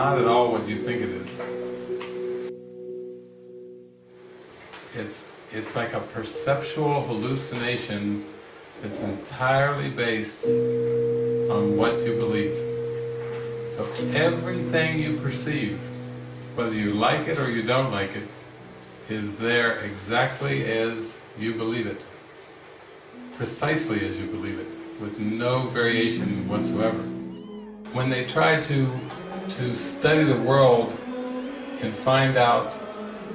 not at all what you think it is. It's, it's like a perceptual hallucination that's entirely based on what you believe. So everything you perceive, whether you like it or you don't like it, is there exactly as you believe it. Precisely as you believe it, with no variation whatsoever. When they try to, to study the world and find out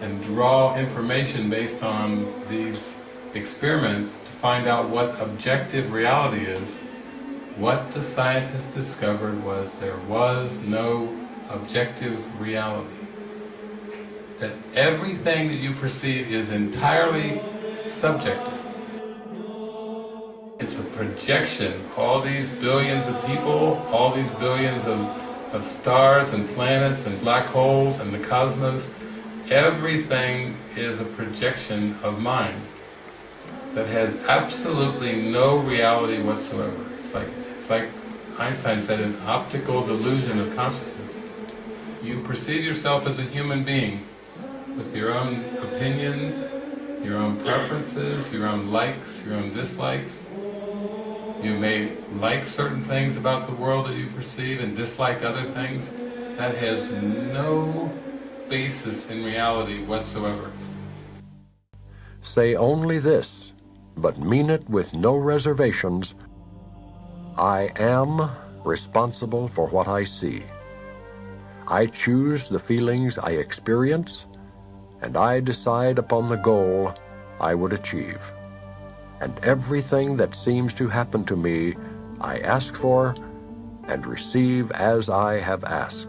and draw information based on these experiments to find out what objective reality is, what the scientists discovered was there was no objective reality. That everything that you perceive is entirely subjective. It's a projection. All these billions of people, all these billions of, of stars and planets and black holes and the cosmos, everything is a projection of mind that has absolutely no reality whatsoever. It's like, it's like Einstein said, an optical delusion of consciousness. You perceive yourself as a human being with your own opinions, your own preferences, your own likes, your own dislikes. You may like certain things about the world that you perceive and dislike other things. That has no basis in reality whatsoever. Say only this, but mean it with no reservations. I am responsible for what I see. I choose the feelings I experience, and I decide upon the goal I would achieve. And everything that seems to happen to me, I ask for and receive as I have asked.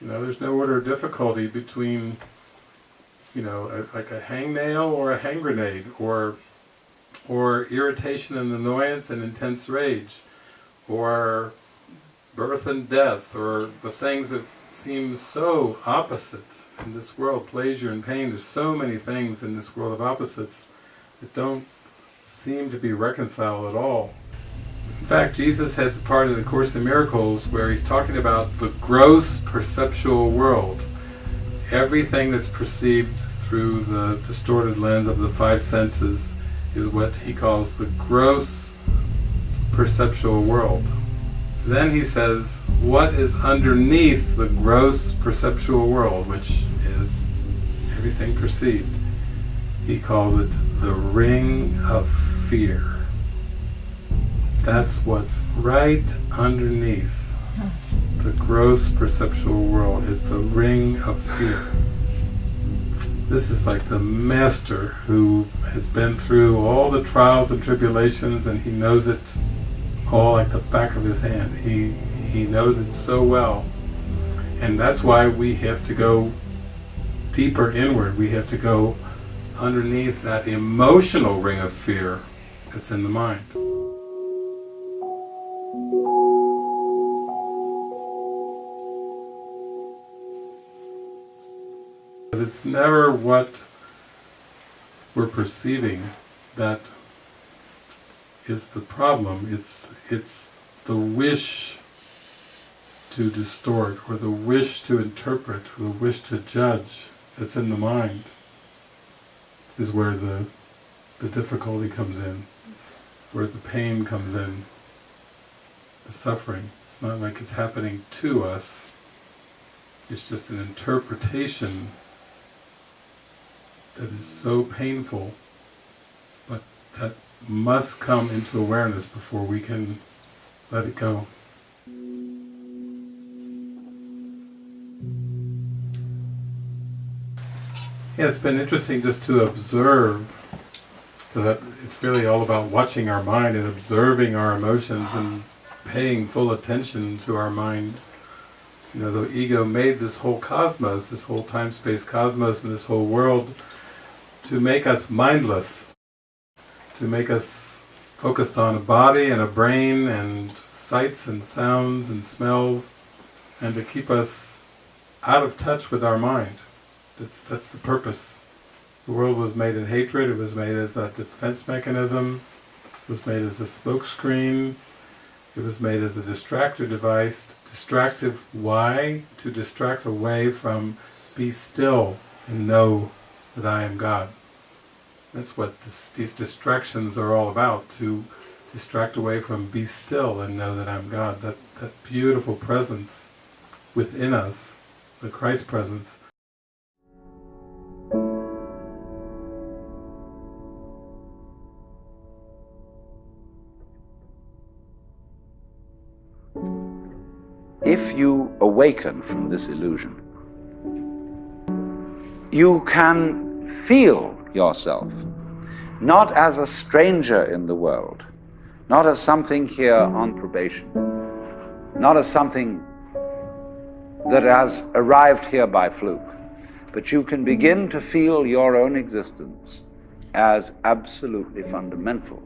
You know, there's no order of difficulty between, you know, a, like a hangnail or a hand grenade, or, or irritation and annoyance and intense rage, or birth and death, or the things that seem so opposite in this world, pleasure and pain. There's so many things in this world of opposites that don't seem to be reconciled at all. In fact, Jesus has a part of the Course in Miracles where he's talking about the gross perceptual world. Everything that's perceived through the distorted lens of the five senses is what he calls the gross perceptual world. Then he says, what is underneath the gross perceptual world, which is everything perceived? He calls it the ring of fear. That's what's right underneath the gross perceptual world is the ring of fear. This is like the master who has been through all the trials and tribulations and he knows it all like the back of his hand. He, he knows it so well. And that's why we have to go deeper inward. We have to go underneath that emotional ring of fear that's in the mind. Because It's never what we're perceiving that is the problem. It's, it's the wish to distort, or the wish to interpret, or the wish to judge that's in the mind is where the, the difficulty comes in, where the pain comes in, the suffering. It's not like it's happening to us, it's just an interpretation that is so painful, but that must come into awareness before we can let it go. Yeah, it's been interesting just to observe, because it's really all about watching our mind and observing our emotions and paying full attention to our mind. You know, the ego made this whole cosmos, this whole time-space cosmos and this whole world to make us mindless, to make us focused on a body and a brain and sights and sounds and smells, and to keep us out of touch with our mind. That's, that's the purpose. The world was made in hatred, it was made as a defense mechanism, it was made as a smokescreen, It was made as a distractor device. Distractive, why? To distract away from be still and know that I am God. That's what this, these distractions are all about, to distract away from be still and know that I'm God. That, that beautiful presence within us, the Christ presence, if you awaken from this illusion, you can feel yourself not as a stranger in the world, not as something here on probation, not as something that has arrived here by fluke, but you can begin to feel your own existence as absolutely fundamental.